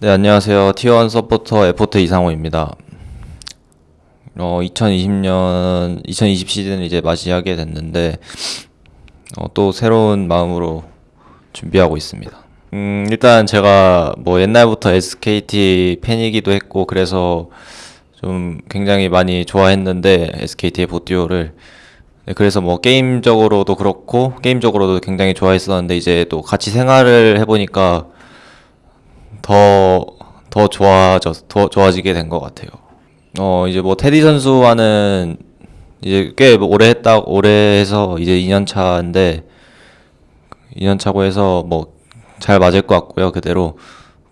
네, 안녕하세요. T1 서포터 에포트 이상호입니다. 어, 2020년, 2020 시즌을 이제 맞이하게 됐는데, 어, 또 새로운 마음으로 준비하고 있습니다. 음, 일단 제가 뭐 옛날부터 SKT 팬이기도 했고, 그래서 좀 굉장히 많이 좋아했는데, SKT의 보듀오를. 네, 그래서 뭐 게임적으로도 그렇고, 게임적으로도 굉장히 좋아했었는데, 이제 또 같이 생활을 해보니까, 더, 더 좋아져, 더 좋아지게 된 것 같아요. 어, 이제 뭐 테디 선수와는 이제 꽤 오래 했다, 오래 해서 이제 2년 차인데, 2년 차고 해서 뭐 잘 맞을 것 같고요, 그대로.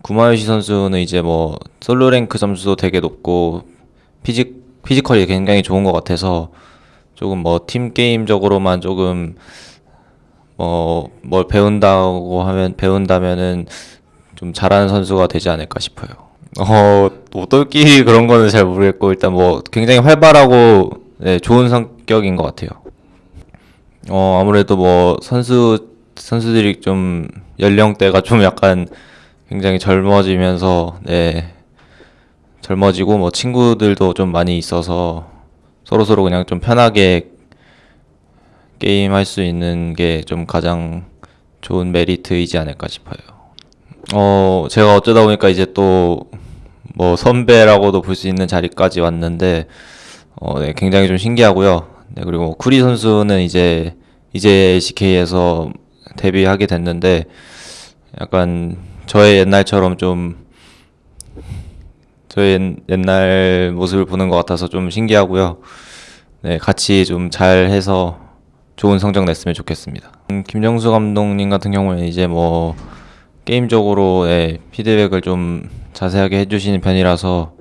구마요시 선수는 이제 뭐 솔로 랭크 점수도 되게 높고, 피직, 피지컬이 굉장히 좋은 것 같아서, 조금 뭐 팀 게임적으로만 조금 뭐 뭘 배운다고 하면 배운다면은 좀 잘하는 선수가 되지 않을까 싶어요. 어, 뭐 똘끼 그런 거는 잘 모르겠고 일단 뭐 굉장히 활발하고 네, 좋은 성격인 것 같아요. 어, 아무래도 뭐 선수 선수들이 좀 연령대가 좀 약간 굉장히 젊어지면서 네, 젊어지고 뭐 친구들도 좀 많이 있어서 서로 서로 그냥 좀 편하게 게임 할 수 있는 게 좀 가장 좋은 메리트이지 않을까 싶어요. 어, 제가 어쩌다 보니까 이제 또 뭐 선배라고도 볼 수 있는 자리까지 왔는데, 어, 네, 굉장히 좀 신기하고요. 네, 그리고 쿠리 선수는 이제, 이제 LCK에서 데뷔하게 됐는데, 약간 저의 옛날처럼 좀, 저의 옛- 옛날 모습을 보는 것 같아서 좀 신기하고요. 네, 같이 좀 잘해서 좋은 성적 냈으면 좋겠습니다. 음, 김정수 감독님 같은 경우에는 이제 뭐 게임적으로 예, 피드백을 좀 자세하게 해주시는 편이라서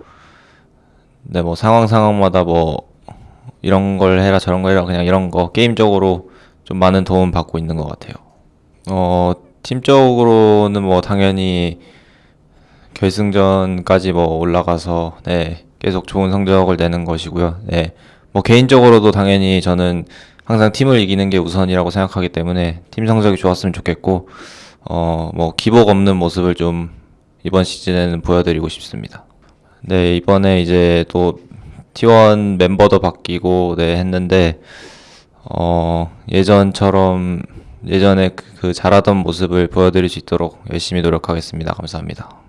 네, 뭐 상황 상황마다 뭐 이런 걸 해라 저런 걸 해라 그냥 이런 거 게임적으로 좀 많은 도움 받고 있는 것 같아요. 어, 팀적으로는 뭐 당연히 결승전까지 뭐 올라가서 네, 계속 좋은 성적을 내는 것이고요. 네. 뭐 개인적으로도 당연히 저는 항상 팀을 이기는 게 우선이라고 생각하기 때문에 팀 성적이 좋았으면 좋겠고 어, 뭐 기복 없는 모습을 좀 이번 시즌에는 보여드리고 싶습니다. 네, 이번에 이제 또 T1 멤버도 바뀌고 네, 했는데 어, 예전처럼 예전에 그, 그 잘하던 모습을 보여드릴 수 있도록 열심히 노력하겠습니다. 감사합니다.